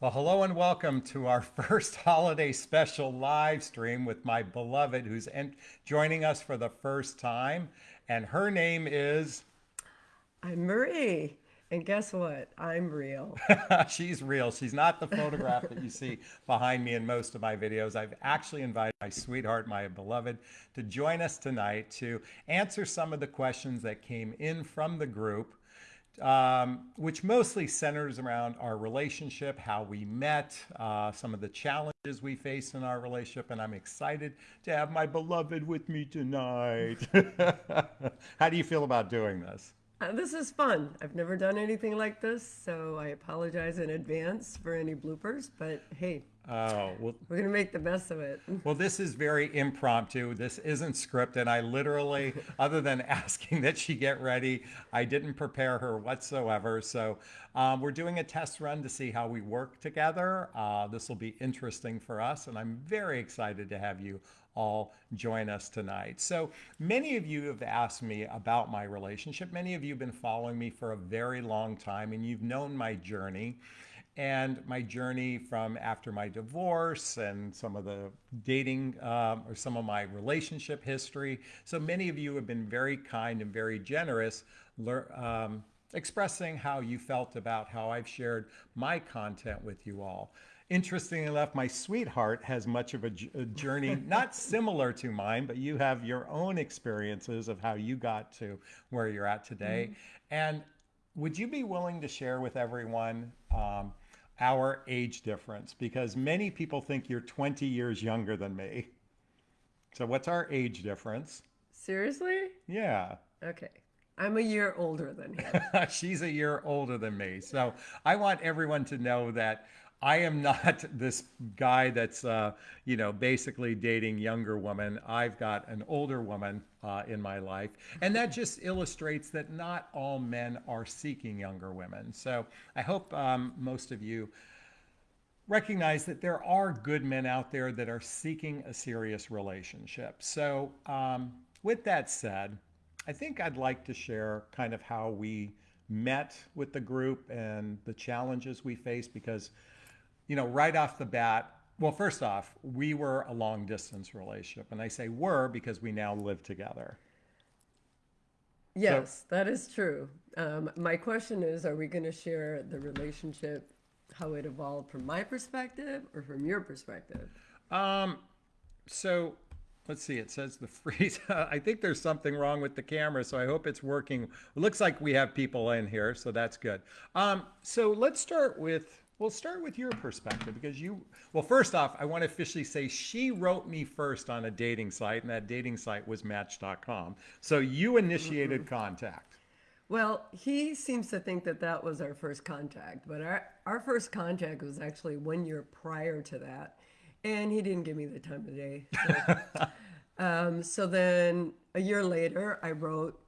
Well, hello and welcome to our first holiday special live stream with my beloved who's joining us for the first time. And her name is. I'm Marie. And guess what? I'm real. She's real. She's not the photograph that you see behind me in most of my videos. I've actually invited my sweetheart, my beloved, to join us tonight to answer some of the questions that came in from the group um, which mostly centers around our relationship, how we met, uh, some of the challenges we face in our relationship, and I'm excited to have my beloved with me tonight. how do you feel about doing this? Uh, this is fun. I've never done anything like this, so I apologize in advance for any bloopers, but hey, Oh, well, we're going to make the best of it. Well, this is very impromptu. This isn't scripted. And I literally, other than asking that she get ready, I didn't prepare her whatsoever. So um, we're doing a test run to see how we work together. Uh, this will be interesting for us, and I'm very excited to have you all join us tonight. So many of you have asked me about my relationship. Many of you have been following me for a very long time, and you've known my journey and my journey from after my divorce and some of the dating um, or some of my relationship history. So many of you have been very kind and very generous, um, expressing how you felt about how I've shared my content with you all. Interestingly enough, my sweetheart has much of a, a journey, not similar to mine, but you have your own experiences of how you got to where you're at today. Mm -hmm. And would you be willing to share with everyone um, our age difference because many people think you're 20 years younger than me. So what's our age difference? Seriously? Yeah. Okay. I'm a year older than him. She's a year older than me. So I want everyone to know that I am not this guy that's, uh, you know, basically dating younger women. I've got an older woman uh, in my life. And that just illustrates that not all men are seeking younger women. So I hope um, most of you recognize that there are good men out there that are seeking a serious relationship. So um, with that said, I think I'd like to share kind of how we met with the group and the challenges we faced because you know, right off the bat, well, first off, we were a long distance relationship. And I say were because we now live together. Yes, so, that is true. Um, my question is Are we going to share the relationship, how it evolved from my perspective or from your perspective? Um, so let's see, it says the freeze. I think there's something wrong with the camera, so I hope it's working. It looks like we have people in here, so that's good. Um, so let's start with We'll start with your perspective because you, well, first off, I want to officially say she wrote me first on a dating site, and that dating site was Match.com. So you initiated mm-hmm. contact. Well, he seems to think that that was our first contact, but our, our first contact was actually one year prior to that, and he didn't give me the time of day. So, um, so then a year later, I wrote,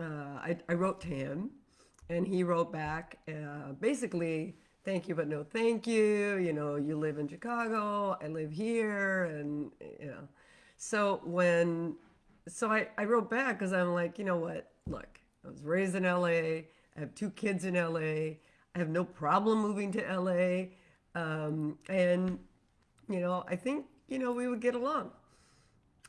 uh, I, I wrote to him, and he wrote back, uh, basically thank you, but no thank you. You know, you live in Chicago, I live here. And, you know, so when, so I, I wrote back because I'm like, you know what? Look, I was raised in LA. I have two kids in LA. I have no problem moving to LA. Um, and, you know, I think, you know, we would get along.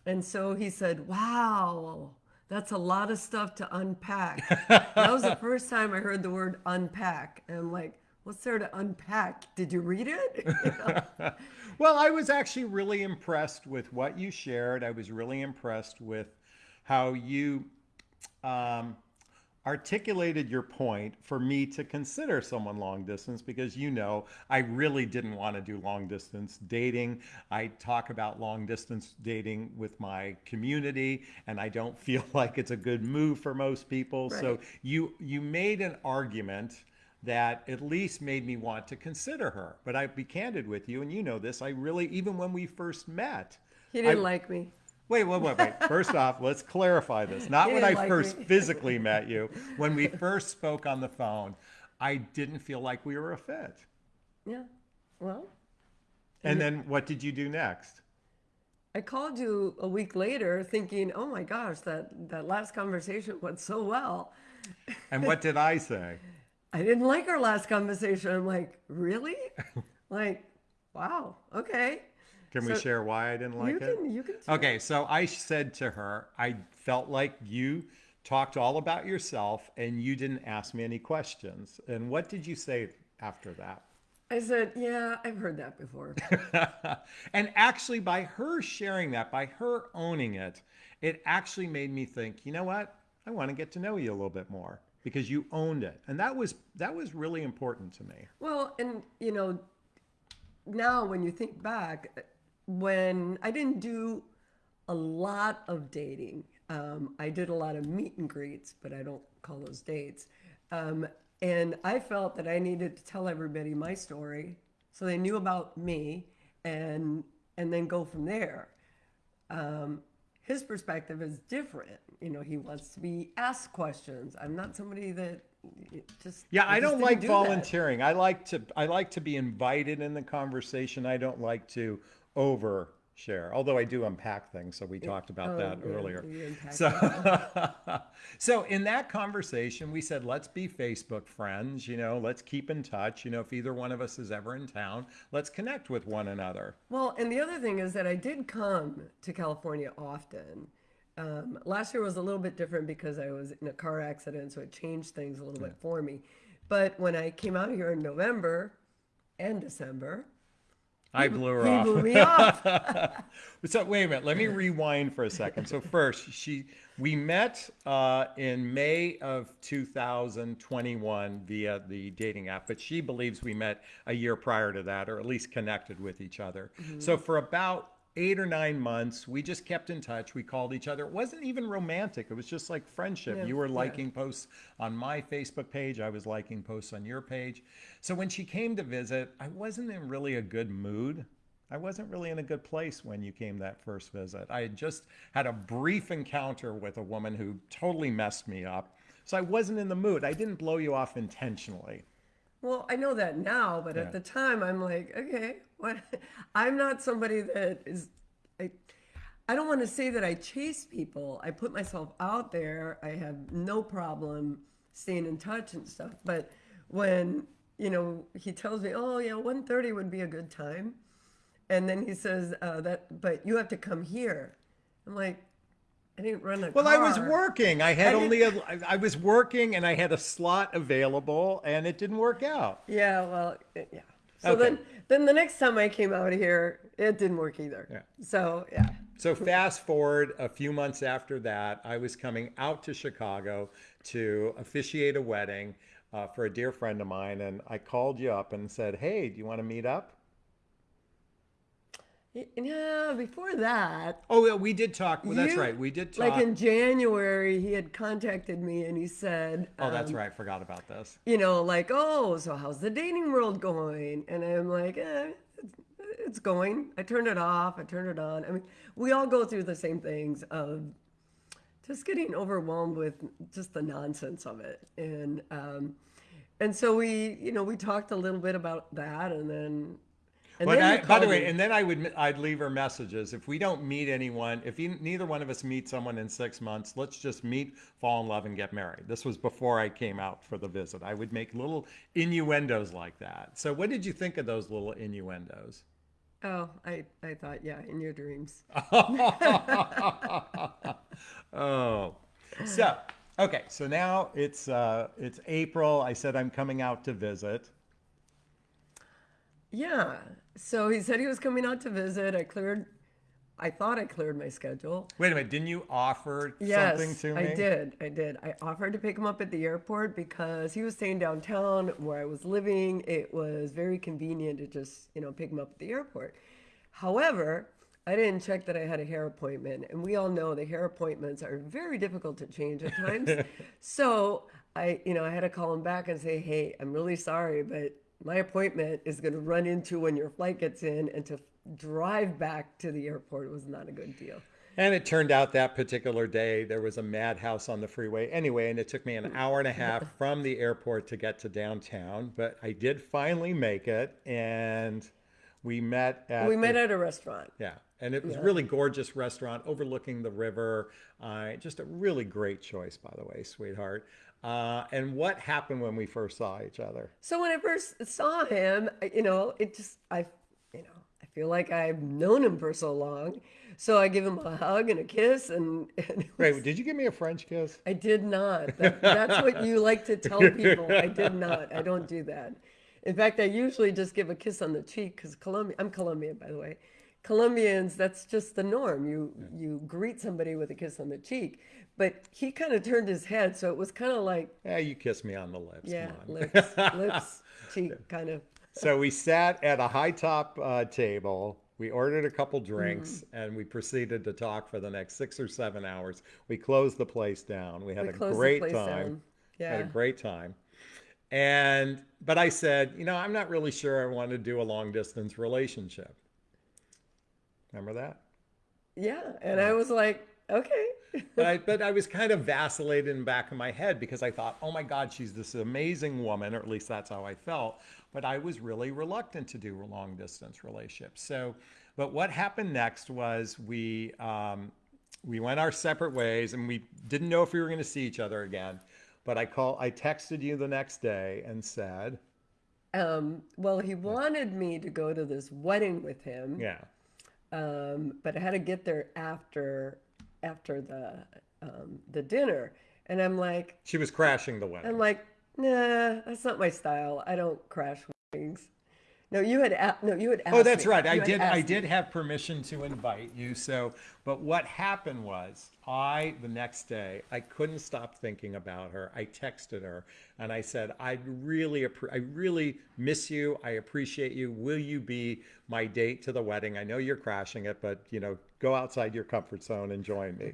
And so he said, wow, that's a lot of stuff to unpack. that was the first time I heard the word unpack. And I'm like, what's there to unpack? Did you read it? well, I was actually really impressed with what you shared. I was really impressed with how you um, articulated your point for me to consider someone long distance because you know I really didn't want to do long distance dating. I talk about long distance dating with my community and I don't feel like it's a good move for most people. Right. So you you made an argument that at least made me want to consider her. But I'll be candid with you, and you know this, I really, even when we first met, he didn't I, like me. Wait, wait, wait, wait. First off, let's clarify this. Not when I like first me. physically met you. When we first spoke on the phone, I didn't feel like we were a fit. Yeah. Well. And then what did you do next? I called you a week later thinking, oh my gosh, that, that last conversation went so well. And what did I say? I didn't like our last conversation. I'm like, really? like, wow, okay. Can we share why I didn't like you it? can, you can. Okay, so I said to her, I felt like you talked all about yourself and you didn't ask me any questions. And what did you say after that? I said, yeah, I've heard that before. and actually, by her sharing that, by her owning it, it actually made me think, you know what? I want to get to know you a little bit more because you owned it. And that was that was really important to me. Well, and you know, now when you think back, when I didn't do a lot of dating, um, I did a lot of meet and greets, but I don't call those dates. Um, and I felt that I needed to tell everybody my story so they knew about me and and then go from there. Um, his perspective is different. You know, he wants to be asked questions. I'm not somebody that just Yeah, I just don't like do that. volunteering. I like to I like to be invited in the conversation. I don't like to overshare. Although I do unpack things, so we talked about Oh, that yeah, earlier. So So in that conversation, we said let's be Facebook friends, you know, let's keep in touch, you know, if either one of us is ever in town, let's connect with one another. Well, and the other thing is that I did come to California often. Um, last year was a little bit different because I was in a car accident, so it changed things a little bit for me. But when I came out here in November and December, I blew her he off. blew me off. So wait a minute, let me rewind for a second. So first, she we met uh, in May of 2021 via the dating app, but she believes we met a year prior to that, or at least connected with each other. So for about eight or nine months, we just kept in touch. We called each other. It wasn't even romantic. It was just like friendship. Yeah, you were yeah. liking posts on my Facebook page. I was liking posts on your page. So when she came to visit, I wasn't in really a good mood. I wasn't really in a good place when you came that first visit. I had just had a brief encounter with a woman who totally messed me up. So I wasn't in the mood. I didn't blow you off intentionally. Well, I know that now, but Yeah. at the time, I'm like, okay, what? I'm not somebody that is. I, I don't want to say that I chase people. I put myself out there. I have no problem staying in touch and stuff. But when you know he tells me, oh yeah, 1:30 would be a good time, and then he says uh, that, but you have to come here. I'm like, I didn't run a Well, I was working. I had I only a, I was working and I had a slot available and it didn't work out. Yeah, well, yeah. So Okay. then, then the next time I came out of here, it didn't work either. Yeah. So yeah. So fast forward a few months after that, I was coming out to Chicago to officiate a wedding uh, for a dear friend of mine, and I called you up and said, "Hey, do you want to meet up?" Yeah, before that, Oh, yeah, we did talk. Well, that's you- right. We did talk. like in January, he had contacted me and he said, oh, that's um, right. Forgot about this. you know, like, oh, so how's the dating world going? And I'm like, eh, it's, it's going. I turned it off. I turned it on. I mean, we all go through the same things of just getting overwhelmed with just the nonsense of it. And, um, and so we, you know, we talked a little bit about that and then, and But I, by the way, and then I would I'd leave her messages. If we don't meet anyone, if you, neither one of us meet someone in six months, let's just meet, fall in love, and get married. This was before I came out for the visit. I would make little innuendos like that. So, what did you think of those little innuendos? oh, I, I thought, yeah, in your dreams. oh, so okay. So now it's uh, it's April. I said I'm coming out to visit. Yeah. So he said he was coming out to visit. I cleared, I thought I cleared my schedule. Wait a minute. Didn't you offer Yes, something to me? I did. I did. I offered to pick him up at the airport because he was staying downtown where I was living. It was very convenient to just, you know, pick him up at the airport. However, I didn't check that I had a hair appointment, and we all know the hair appointments are very difficult to change at times. so I, you know, I had to call him back and say, "Hey, I'm really sorry, but my appointment is going to run into when your flight gets in, and to drive back to the airport was not a good deal." And it turned out that particular day there was a madhouse on the freeway anyway, and it took me an hour and a half from the airport to get to downtown. But I did finally make it, and we met at We the- met at a restaurant. yeah, and it was a really gorgeous restaurant overlooking the river. Uh, just a really great choice, by the way, sweetheart. Uh, and what happened when we first saw each other? So when I first saw him, you know, it just I, you know, I feel like I've known him for so long. So I give him a hug and a kiss, and, and it Wait, was- did you give me a French kiss? I did not. That, that's what you like to tell people. I did not. I don't do that. In fact, I usually just give a kiss on the cheek because Colombia. I'm Colombian, by the way. Colombians, that's just the norm. You you greet somebody with a kiss on the cheek. But he kind of turned his head, so it was kind of like, Yeah, you kiss me on the lips. yeah, lips, lips, cheek, kind of. So we sat at a high top uh, table. We ordered a couple drinks Mm-hmm. and we proceeded to talk for the next six or seven hours. We closed the place down. We had We a great time. down. Had a great time. And but I said, you know, I'm not really sure I want to do a long distance relationship. Remember that? Yeah, and I was like, okay. but I, but I was kind of vacillating in the back of my head because I thought, oh my God, she's this amazing woman, or at least that's how I felt. But I was really reluctant to do a long distance relationship. So, but what happened next was we um, we went our separate ways, and we didn't know if we were going to see each other again. But I call, I texted you the next day and said, Um, well, he wanted me to go to this wedding with him. yeah, um, but I had to get there after after the um, the dinner, and I'm like, she was crashing the wedding. I'm like, nah, that's not my style. I don't crash. No, you had a- no, you had oh, asked Oh, that's me. right. I You had did. I did me. have permission to invite you. So, but what happened was, I the next day I couldn't stop thinking about her. I texted her and I said, "I really, I really miss you. I appreciate you. Will you be my date to the wedding? I know you're crashing it, but you know, go outside your comfort zone and join me."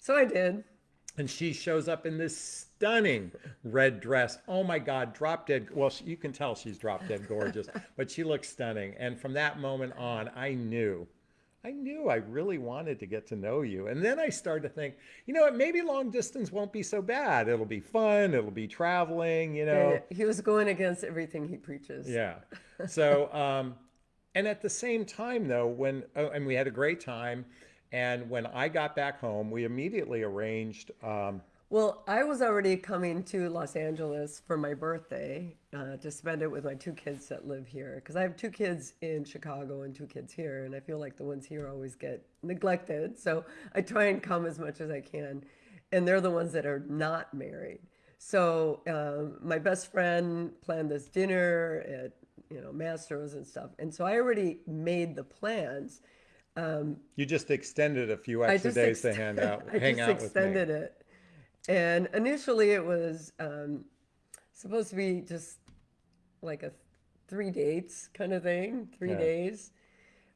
So I did. And she shows up in this stunning red dress. Oh my God, drop dead. Well, she- you can tell she's drop dead gorgeous, but she looks stunning. And from that moment on, I knew, I knew I really wanted to get to know you. And then I started to think, you know what, maybe long distance won't be so bad. It'll be fun, it'll be traveling, you know. He was going against everything he preaches. Yeah. So, um, and at the same time, though, when, oh, and we had a great time. And when I got back home, we immediately arranged, um, Well, I was already coming to Los Angeles for my birthday uh, to spend it with my two kids that live here. Because I have two kids in Chicago and two kids here, and I feel like the ones here always get neglected. So I try and come as much as I can. And they're the ones that are not married. So um, my best friend planned this dinner at you know Mastro's and stuff, and so I already made the plans. You just extended a few extra days to ext- hang out, I hang just out with me. extended it, and initially it was um, supposed to be just like a three dates kind of thing, three Yeah. days.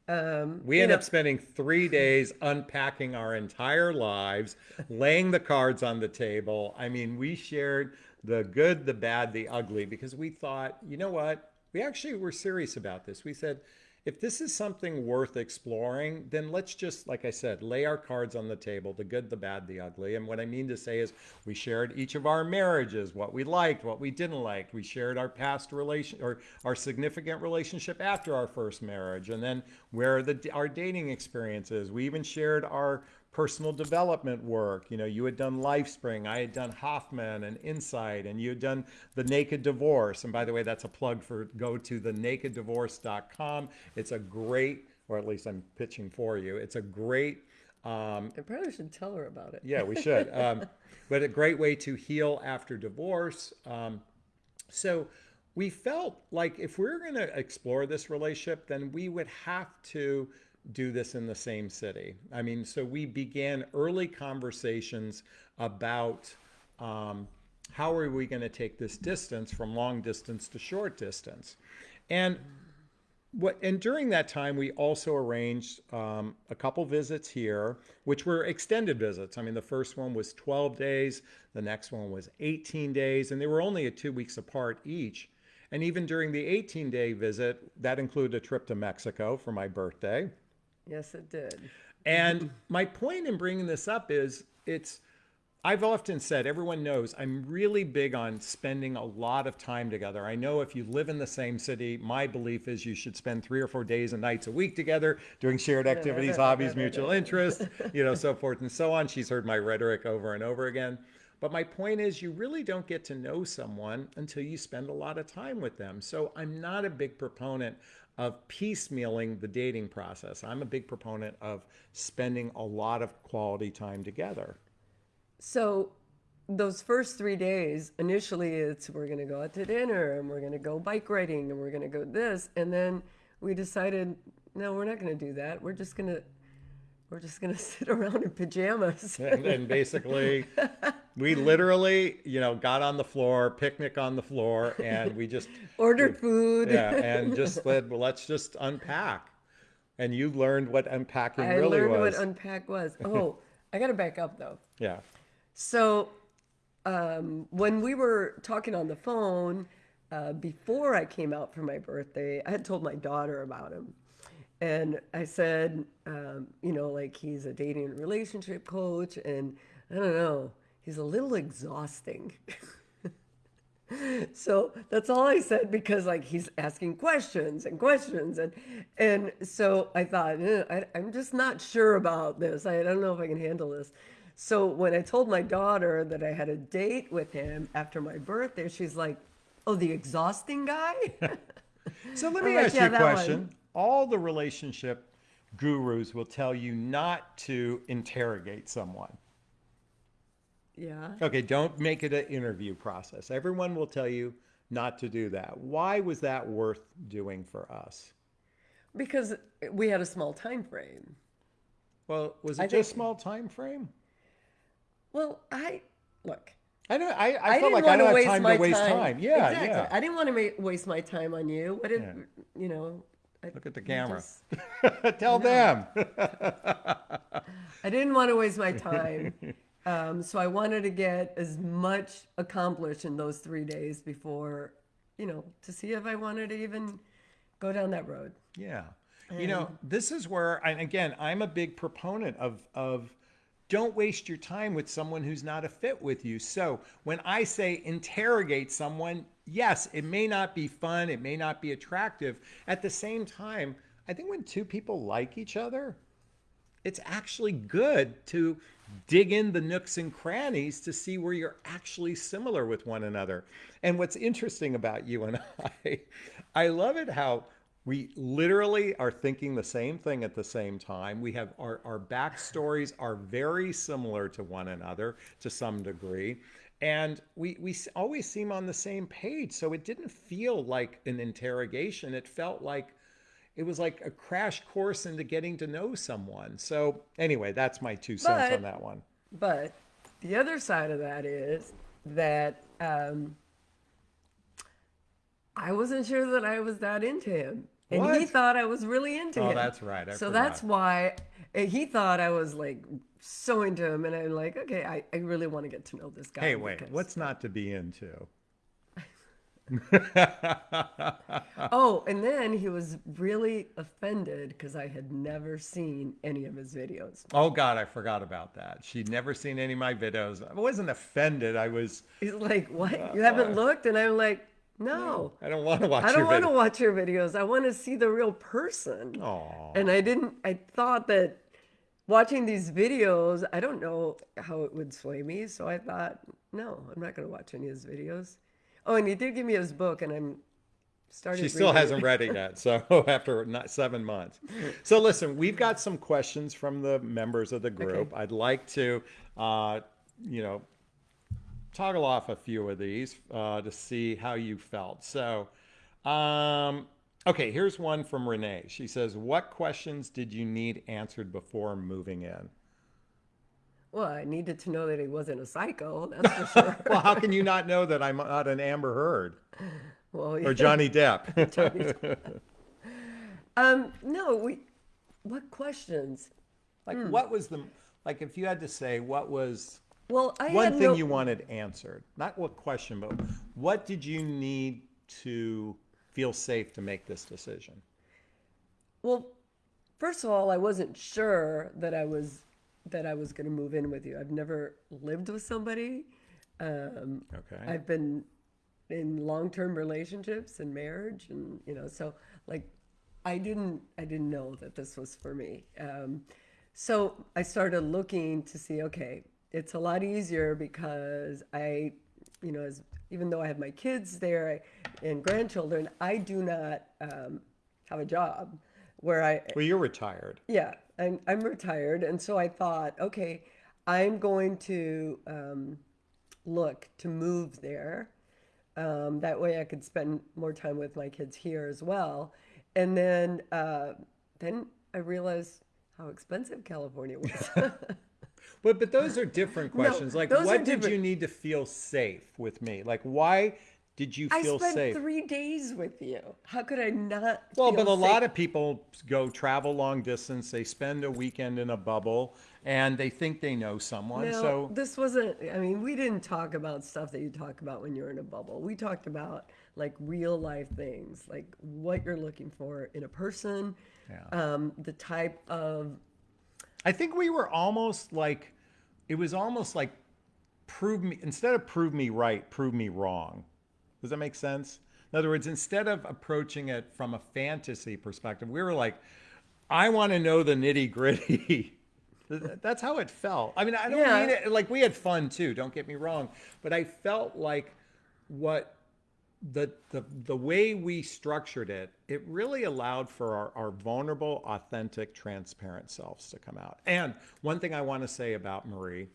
Um, We ended know, up spending three days unpacking our entire lives, laying the cards on the table. I mean, we shared the good, the bad, the ugly, because we thought, you know what? We actually were serious about this. We said, if this is something worth exploring, then let's just, like I said, lay our cards on the table the good, the bad, the ugly. And what I mean to say is, we shared each of our marriages, what we liked, what we didn't like. We shared our past relation or our significant relationship after our first marriage, and then where the our dating experiences. We even shared our personal development work. You know, you had done LifeSpring, I had done Hoffman and Insight, and you had done the Naked Divorce. And by the way, that's a plug for go to the nakeddivorce.com. It's a great, or at least I'm pitching for you. It's a great um, I probably should tell her about it. yeah, we should. Um, but a great way to heal after divorce. Um, so we felt like if we were going to explore this relationship, then we would have to do this in the same city. I mean, so we began early conversations about um, how are we going to take this distance from long distance to short distance. And what and during that time we also arranged um, a couple visits here which were extended visits i mean the first one was 12 days the next one was 18 days and they were only two weeks apart each and even during the 18 day visit that included a trip to mexico for my birthday Yes, it did. and my point in bringing this up is it's I've often said, everyone knows I'm really big on spending a lot of time together. I know if you live in the same city, my belief is you should spend three or four days and nights a week together doing shared activities, hobbies, mutual interests, you know, so forth and so on. She's heard my rhetoric over and over again. But my point is, you really don't get to know someone until you spend a lot of time with them. So I'm not a big proponent of piecemealing the dating process. I'm a big proponent of spending a lot of quality time together. So those first three days, initially it's we're gonna go out to dinner and we're gonna go bike riding and we're gonna go this, and then we decided no, we're not gonna do that. We're just gonna we're just gonna sit around in pajamas. and, and basically we literally you know got on the floor picnic on the floor and we just Ordered food. yeah and just said well let's just unpack and you learned what unpacking I really learned was what unpack was. Oh, I gotta back up though. yeah So, um, when we were talking on the phone uh, before I came out for my birthday, I had told my daughter about him. And I said, um, you know, like he's a dating and relationship coach, and I don't know, he's a little exhausting. so that's all I said because like he's asking questions and questions and and so I thought eh, I, I'm just not sure about this. I don't know if I can handle this. So when I told my daughter that I had a date with him after my birthday, she's like, "Oh, the exhausting guy." so let me like, ask "Yeah, you a that one." question all the relationship gurus will tell you not to interrogate someone yeah. okay don't make it an interview process everyone will tell you not to do that why was that worth doing for us Because we had a small time frame. well was it I just think- small time frame Well, I look. I know. I, I, I, felt like I don't have time my to waste time. time. Yeah, exactly. yeah. I didn't want to waste my time on you. What if Yeah. you know? I, Look at the camera. just- Tell them. I didn't want to waste my time. Um, so I wanted to get as much accomplished in those three days before, you know, to see if I wanted to even go down that road. yeah. You know, this is where, and again, I'm a big proponent of of don't waste your time with someone who's not a fit with you. So when I say interrogate someone, yes, it may not be fun, it may not be attractive. At the same time, I think when two people like each other, it's actually good to dig in the nooks and crannies to see where you're actually similar with one another. And what's interesting about you and I, I love it how we literally are thinking the same thing at the same time. We have our, our backstories are very similar to one another to some degree. And we, we always seem on the same page. So it didn't feel like an interrogation. It felt like it was like a crash course into getting to know someone. So anyway, that's my two cents But- on that one. But the other side of that is that um, I wasn't sure that I was that into him. And he thought I was really into Oh, him. that's right. I so forgot. that's why he thought I was like so into him. And I'm like, okay, I, I really want to get to know this guy. Hey, wait, because- what's not to be into? Oh, and then he was really offended because I had never seen any of his videos. Oh God, I forgot about that. She'd never seen any of my videos. I wasn't offended. I was. He's like, what? Uh, you haven't uh, looked? And I'm like, no. I don't want to watch I don't want to watch your videos. I want to see the real person. Aw. And I didn't, I thought that watching these videos, I don't know how it would sway me. So I thought, no, I'm not going to watch any of his videos. Oh, and he did give me his book, and I'm starting. She still hasn't read it yet. So after not seven months. So listen, we've got some questions from the members of the group. I'd like to, uh, you know, toggle off a few of these uh, to see how you felt. So, um, okay, here's one from Renee. She says, "What questions did you need answered before moving in?" Well, I needed to know that he wasn't a psycho. That's for sure. Well, how can you not know that I'm not an Amber Heard well, or Johnny Depp? um, no, we. What questions? like, Hmm. what was the like? If you had to say, what was Well, I one thing no, you wanted answered? Not what question, but what did you need to feel safe to make this decision? Well, first of all, I wasn't sure that I was that I was going to move in with you. I've never lived with somebody. Um, Okay. I've been in long-term relationships and marriage, and you know, so like, I didn't I didn't know that this was for me. Um, so I started looking to see, okay, it's a lot easier because I, you know, as even though I have my kids there and grandchildren, I do not um, have a job where I Well, you're retired. yeah, I'm, I'm retired. And so I thought, okay, I'm going to um, look to move there. Um, that way I could spend more time with my kids here as well. And then, uh, then I realized how expensive California was. But but those are different No, questions. like, what did different. you need to feel safe with me? Like, why did you feel I spent safe? three days with you. How could I not? Well, but a lot of people go travel long distance. They spend a weekend in a bubble, and they think they know someone. No, so this wasn't. I mean, we didn't talk about stuff that you talk about when you're in a bubble. We talked about like real life things, like what you're looking for in a person, Yeah. um, the type of. I think we were almost like, it was almost like, prove me instead of prove me right, prove me wrong. Does that make sense? In other words, instead of approaching it from a fantasy perspective, we were like, I want to know the nitty gritty. That's how it felt. I mean, I don't Yeah. mean it like we had fun too. Don't get me wrong, but I felt like what the the the way we structured it, it really allowed for our, our vulnerable, authentic, transparent selves to come out. And one thing I want to say about Marie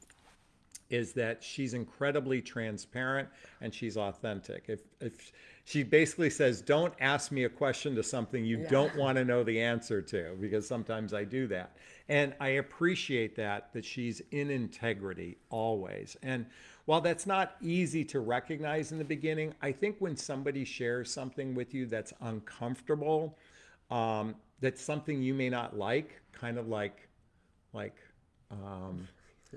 is that she's incredibly transparent and she's authentic. If if she basically says, "Don't ask me a question to something you Yeah. don't want to know the answer to," because sometimes I do that, and I appreciate that that she's in integrity always. And while that's not easy to recognize in the beginning, I think when somebody shares something with you that's uncomfortable, um, that's something you may not like, kind of like like. Um,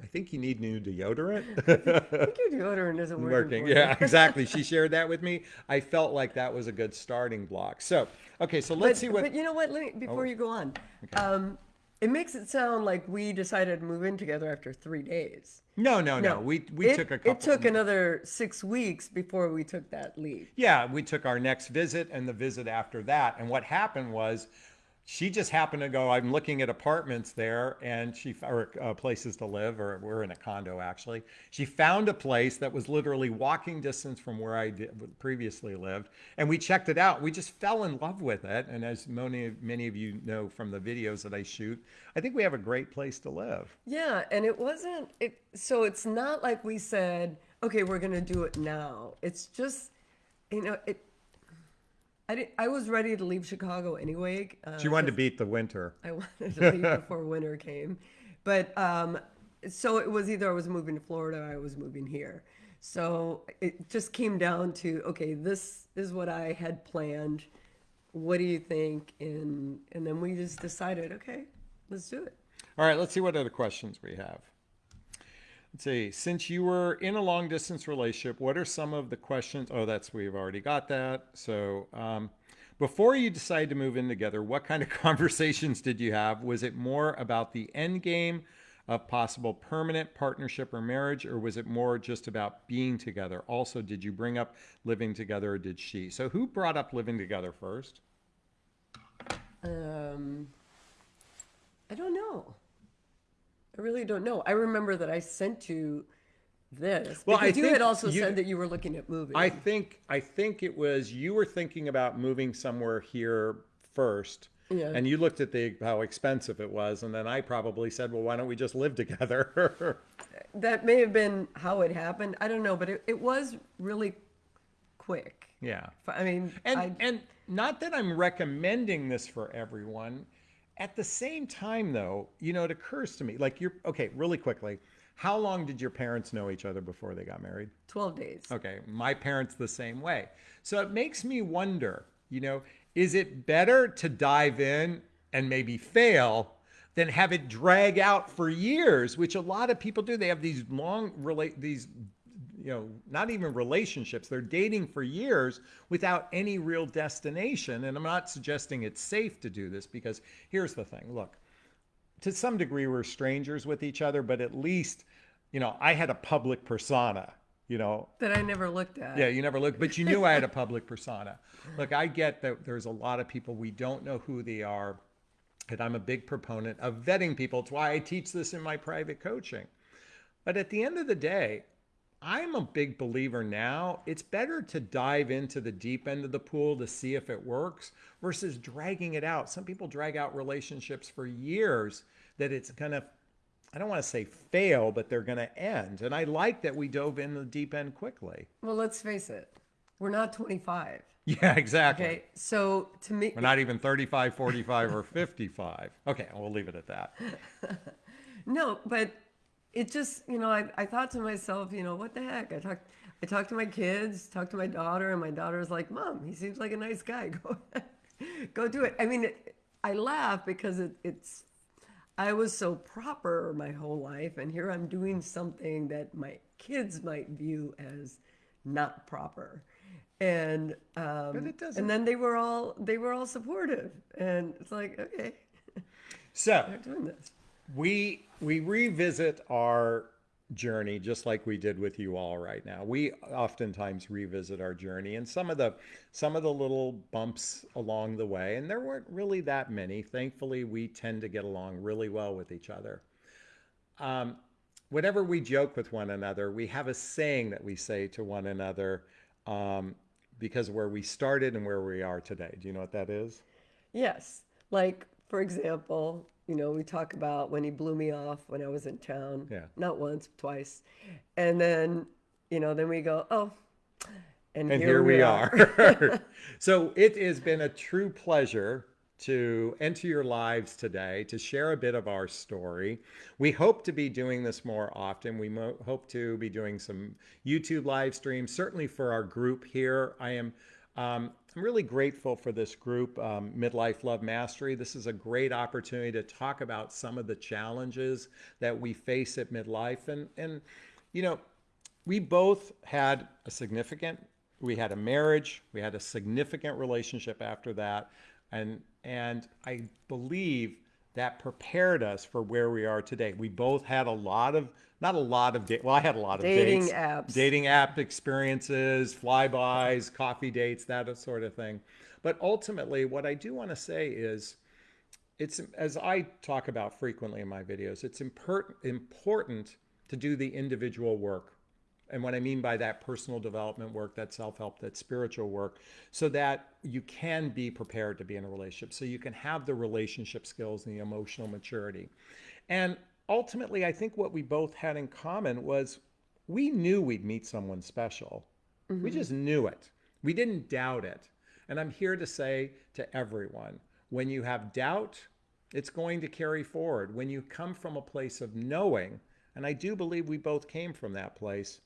I think you need new deodorant. I think your deodorant isn't working. working. Yeah, exactly. She shared that with me. I felt like that was a good starting block. So, okay, so let's but, see what. But you know what? Let me, before you go on, um, it makes it sound like we decided to move in together after three days. no, no, no. We we it, took a couple. It took another six weeks before we took that leap. Yeah, we took our next visit and the visit after that. And what happened was she just happened to go, I'm looking at apartments there and she, or uh, places to live, or we're in a condo actually. She found a place that was literally walking distance from where I did, previously lived. And we checked it out. We just fell in love with it. And as many, many of you know from the videos that I shoot, I think we have a great place to live. Yeah, and it wasn't it so it's not like we said, okay, we're going to do it now. It's just you know, it I did, I was ready to leave Chicago anyway. Uh, She wanted to beat the winter. I wanted to leave before winter came. But um so it was either I was moving to Florida or I was moving here. So it just came down to okay, this is what I had planned. What do you think? And and then we just decided, okay, let's do it. All right, let's see what other questions we have. Let's see. Since you were in a long distance relationship, what are some of the questions? Oh, that's we've already got that. So, um, before you decided to move in together, what kind of conversations did you have? Was it more about the end game of possible permanent partnership or marriage, or was it more just about being together? Also, did you bring up living together, or did she? So, who brought up living together first? Um, I don't know. I really don't know. I remember that I sent you this Well, I you had also you- said that you were looking at moving. I think I think it was you were thinking about moving somewhere here first. Yeah. And you looked at the how expensive it was, and then I probably said, "Well, why don't we just live together?" that may have been how it happened. I don't know, but it, it was really quick. yeah. I mean, And I, and not that I'm recommending this for everyone. At the same time, though, you know, it occurs to me like you're okay. Really quickly, how long did your parents know each other before they got married? 12 days. Okay, my parents the same way. So it makes me wonder, you know, is it better to dive in and maybe fail than have it drag out for years, which a lot of people do. They have these long relate these you know, not even relationships. They're dating for years without any real destination. And I'm not suggesting it's safe to do this because here's the thing. Look, to some degree we're strangers with each other, but at least, you know, I had a public persona, you know, That I never looked at. yeah, you never looked, but you knew I had a public persona. Look, I get that there's a lot of people we don't know who they are, and I'm a big proponent of vetting people. It's why I teach this in my private coaching. But at the end of the day, I'm a big believer now. It's better to dive into the deep end of the pool to see if it works versus dragging it out. Some people drag out relationships for years that it's going to, I don't want to say fail, but they're going to end. And I like that we dove in the deep end quickly. Well, let's face it, we're not 25. Yeah, exactly. Okay, so to me, We're not even 35, 45, or 55. Okay, we'll leave it at that. no, but it just, you know, I, I thought to myself, you know, what the heck? I talked, I talked to my kids, talked to my daughter, and my daughter's like, "Mom, he seems like a nice guy. Go, go do it." I mean, it, I laugh because it, it's, I was so proper my whole life, and here I'm doing something that my kids might view as not proper, and um, But it doesn't- and then they were all they were all supportive, and it's like, okay, So, they're doing this. We we revisit our journey just like we did with you all right now. We oftentimes revisit our journey and some of the some of the little bumps along the way and there weren't really that many. Thankfully we tend to get along really well with each other. Um, whenever we joke with one another we have a saying that we say to one another um, because where we started and where we are today. Do you know what that is? Yes. Like, for example, you know, we talk about when he blew me off when I was in town. Yeah. Not once, twice. And then, you know, then we go, oh, and, and here, we are. so it has been a true pleasure to enter your lives today to share a bit of our story. We hope to be doing this more often. We mo- hope to be doing some YouTube live streams, certainly for our group here. I am. Um, I'm really grateful for this group, um, Midlife Love Mastery. This is a great opportunity to talk about some of the challenges that we face at midlife. And, and you know, we both had a significant we had a marriage we had a significant relationship after that and and i believe that prepared us for where we are today we both had a lot of not a lot of da- well i had a lot of Dating dates, apps. dating app experiences flybys coffee dates that sort of thing but ultimately what i do want to say is it's as I talk about frequently in my videos, it's import, important to do the individual work. And what I mean by that personal development work, that self-help, that spiritual work, so that you can be prepared to be in a relationship, so you can have the relationship skills and the emotional maturity. And ultimately, I think what we both had in common was we knew we'd meet someone special. We mm-hmm. just knew it. We didn't doubt it. And I'm here to say to everyone when you have doubt, it's going to carry forward. When you come from a place of knowing, and I do believe we both came from that place,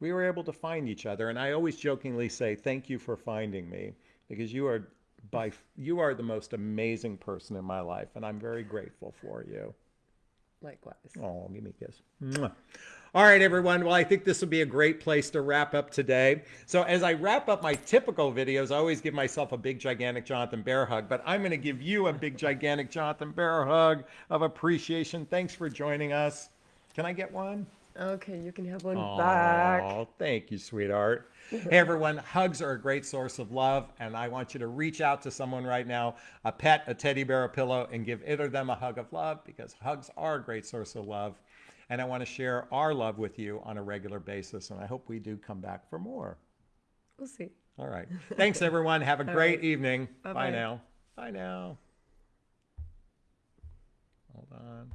we were able to find each other. And I always jokingly say, Thank you for finding me because you are. By you are the most amazing person in my life, and I'm very grateful for you. Likewise. Oh, give me a kiss. Mwah. All right, everyone. Well, I think this will be a great place to wrap up today. So, as I wrap up my typical videos, I always give myself a big, gigantic Jonathan Bear hug, but I'm going to give you a big, gigantic Jonathan Bear hug of appreciation. Thanks for joining us. Can I get one? Okay, you can have one back. Oh, thank you, sweetheart. hey, everyone. Hugs are a great source of love, and I want you to reach out to someone right now, a pet, a teddy bear, a pillow, and give it or them a hug of love because hugs are a great source of love. And I want to share our love with you on a regular basis, and I hope we do come back for more. We'll see. All right. Thanks, everyone. Have a great right. evening. Bye Bye-bye. now. Bye now. Hold on.